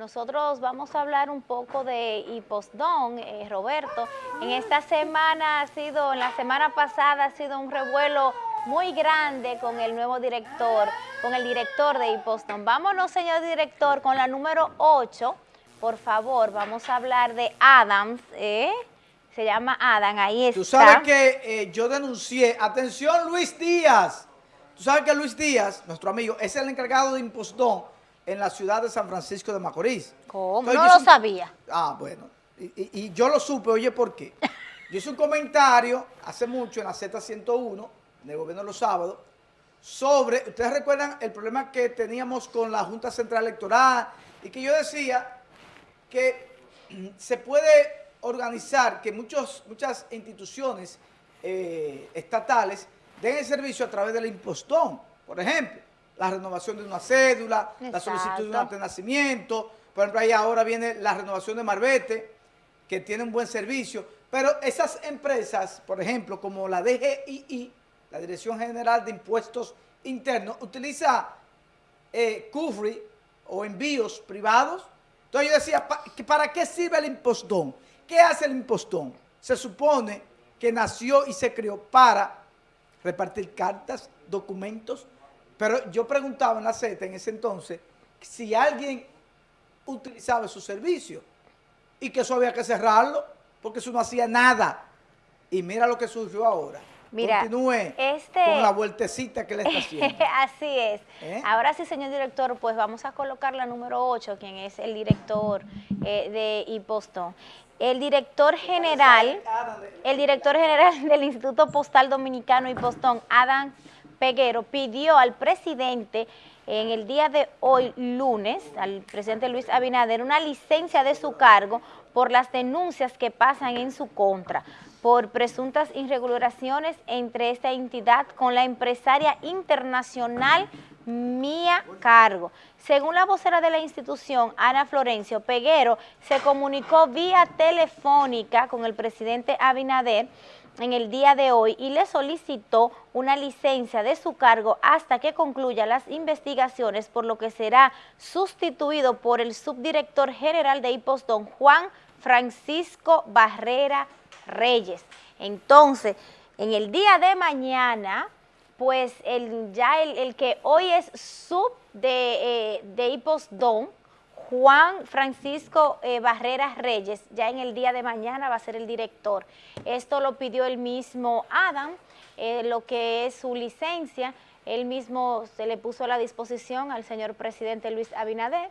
nosotros vamos a hablar un poco de Hipostón, eh, Roberto. En esta semana ha sido, en la semana pasada ha sido un revuelo muy grande con el nuevo director, con el director de Hipostón. Vámonos, señor director, con la número 8. Por favor, vamos a hablar de Adams, ¿eh? Se llama Adam, ahí está. Tú sabes que eh, yo denuncié, atención Luis Díaz, tú sabes que Luis Díaz, nuestro amigo, es el encargado de Impostón en la ciudad de San Francisco de Macorís. ¿Cómo? no lo sabía. Ah, bueno. Y, yo lo supe, oye, ¿por qué? Yo hice un comentario hace mucho en la Z101, en el gobierno de los sábados, sobre, ustedes recuerdan el problema que teníamos con la Junta Central Electoral y que yo decía que se puede organizar que muchos, muchas instituciones eh, estatales den el servicio a través del impostón. Por ejemplo, la renovación de una cédula, la solicitud de un acta de nacimiento. Por ejemplo, ahí ahora viene la renovación de Marbete, que tiene un buen servicio. Pero esas empresas, por ejemplo, como la DGII, la Dirección General de Impuestos Internos, utiliza eh, o envíos privados. Entonces yo decía, ¿para qué sirve el impostón? ¿Qué hace el impostón? Se supone que nació y se creó para repartir cartas, documentos, pero yo preguntaba en la Z en ese entonces si alguien utilizaba su servicio y que eso había que cerrarlo porque eso no hacía nada. Y mira lo que surgió ahora. Mira, Continúe este... con la vueltecita que le está haciendo. Así es. ¿Eh? Ahora sí, señor director, pues vamos a colocar la número 8, quien es el director eh, de Hipostón. El director general, el director general del Instituto Postal Dominicano Hipostón, Adam Peguero pidió al presidente en el día de hoy, lunes, al presidente Luis Abinader, una licencia de su cargo por las denuncias que pasan en su contra por presuntas irregulaciones entre esta entidad con la empresaria internacional Mía Cargo. Según la vocera de la institución, Ana Florencio Peguero, se comunicó vía telefónica con el presidente Abinader en el día de hoy y le solicitó una licencia de su cargo hasta que concluya las investigaciones, por lo que será sustituido por el subdirector general de Hipostón, Juan Francisco Barrera Reyes. Entonces, en el día de mañana, pues el, ya el, que hoy es sub de, eh, de Hipostón, Juan Francisco eh, Barreras Reyes, ya en el día de mañana va a ser el director. Esto lo pidió el mismo Adam, eh, lo que es su licencia, él mismo se le puso a la disposición al señor presidente Luis Abinader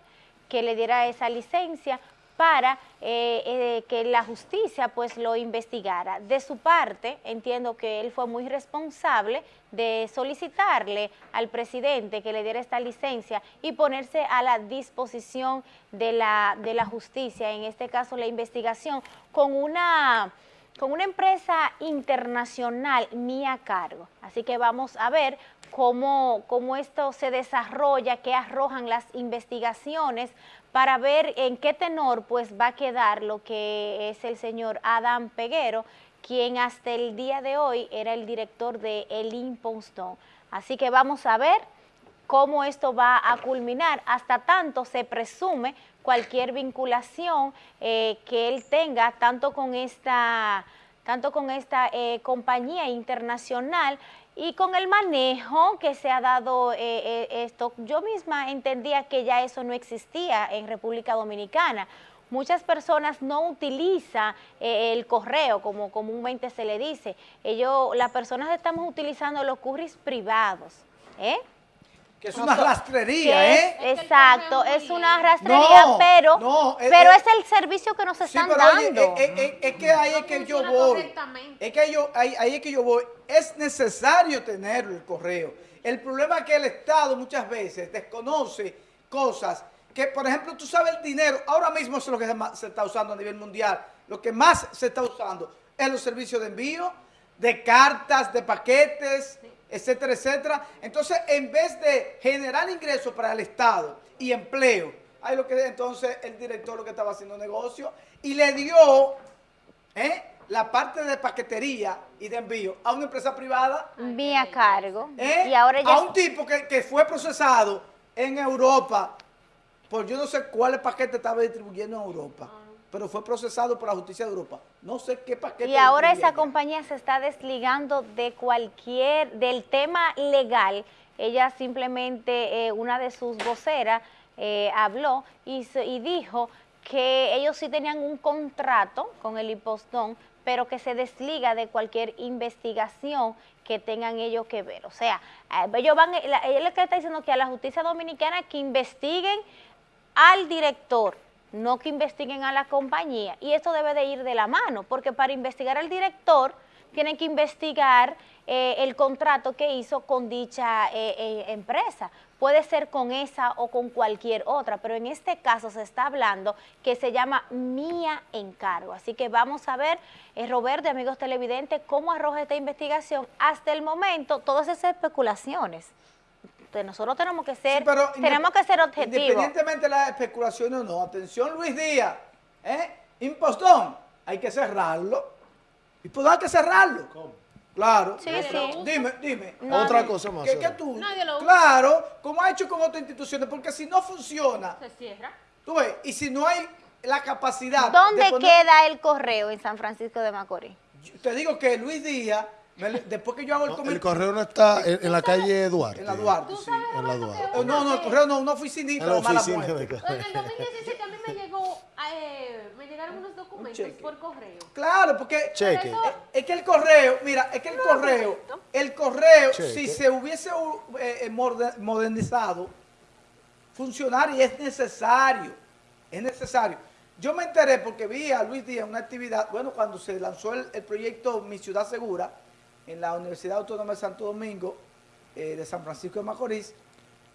que le diera esa licencia para eh, eh, que la justicia pues lo investigara. De su parte, entiendo que él fue muy responsable de solicitarle al presidente que le diera esta licencia y ponerse a la disposición de la, de la justicia, en este caso la investigación, con una con una empresa internacional mía a cargo. Así que vamos a ver cómo, cómo esto se desarrolla, qué arrojan las investigaciones para ver en qué tenor pues va a quedar lo que es el señor Adam Peguero, quien hasta el día de hoy era el director de El Impostón. Así que vamos a ver cómo esto va a culminar. Hasta tanto se presume cualquier vinculación eh, que él tenga, tanto con esta, tanto con esta eh, compañía internacional y con el manejo que se ha dado eh, eh, esto, yo misma entendía que ya eso no existía en República Dominicana. Muchas personas no utilizan eh, el correo, como comúnmente se le dice. Ellos, las personas estamos utilizando los curris privados. ¿eh? Que es una rastrería, ¿eh? exacto, es una rastrería, pero, pero es, el servicio que nos están dando. es, que ahí es que yo voy. Es que yo, ahí, ahí es que yo voy. Es necesario tenerlo el correo. El problema es que el Estado muchas veces desconoce cosas que, por ejemplo, tú sabes el dinero, ahora mismo es lo que se está usando a nivel mundial. Lo que más se está usando es los servicios de envío, de cartas, de paquetes, etcétera, etcétera. Entonces, en vez de generar ingresos para el Estado y empleo, hay lo que entonces el director lo que estaba haciendo negocio y le dio ¿eh? la parte de paquetería y de envío a una empresa privada. Vía cargo. ¿Eh? Y ahora ya... A un tipo que, que fue procesado en Europa por yo no sé cuál paquete estaba distribuyendo en Europa, pero fue procesado por la justicia de Europa. No sé qué paquete. Y ahora esa compañía se está desligando de cualquier, del tema legal. Ella simplemente, eh, una de sus voceras, eh, habló y, dijo que ellos sí tenían un contrato con el impostón, pero que se desliga de cualquier investigación que tengan ellos que ver. O sea, eh, ellos van, que está diciendo que a la justicia dominicana que investiguen al director, no que investiguen a la compañía. Y esto debe de ir de la mano, porque para investigar al director tienen que investigar eh, el contrato que hizo con dicha eh, eh, empresa. Puede ser con esa o con cualquier otra, pero en este caso se está hablando que se llama Mía Encargo. Así que vamos a ver, eh, Roberto y amigos televidentes, cómo arroja esta investigación. Hasta el momento, todas esas especulaciones. Entonces, nosotros tenemos que ser, Sí, pero tenemos que ser objetivos. Independientemente de las especulaciones o no, atención Luis Díaz, ¿eh? impostón, hay que cerrarlo. Impostón hay que cerrarlo. Claro. Sí, Yo- sí. Dime, dime. Otra cosa más. ¿Qué, Sara. qué tú? Nadie lo usa. Claro, como ha hecho con otras instituciones, porque si no funciona, Se cierra. tú ves, y si no hay la capacidad. ¿Dónde de poner- queda el correo en San Francisco de Macorís? Yo Te digo que Luis Díaz, después que yo hago el No, el comentario. correo no está en, en la calle Duarte. En la Duarte, sí. En la No, no, el correo no, una oficinita En la oficina de En el 2017 a mí me llegó, eh, me llegaron unos documentos por correo. Claro, porque Cheque. Eh, Es que el correo, mira, es que el correo, el correo, Cheque. si se hubiese uh, eh, modernizado, funcionar y es necesario, es necesario. Yo me enteré porque vi a Luis Díaz en una actividad, bueno, cuando se lanzó el, el proyecto Mi Ciudad Segura en la Universidad Autónoma de Santo Domingo, eh, de San Francisco de Macorís,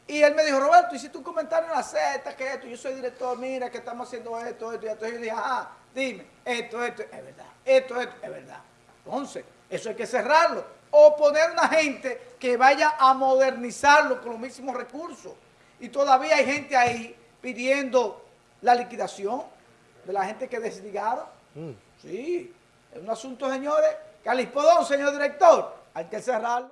y él me dijo, Roberto, hiciste un comentario en la Z, que esto, yo soy director, mira, que estamos haciendo esto, esto y esto. Y yo dije, ah, dime, esto, esto, es verdad, esto, esto, es verdad. Entonces, eso hay que cerrarlo. O poner una gente que vaya a modernizarlo con los mismos recursos. Y todavía hay gente ahí pidiendo la liquidación de la gente que desligaron. Sí, es un asunto, señores, que al señor director, hay que cerrarlo.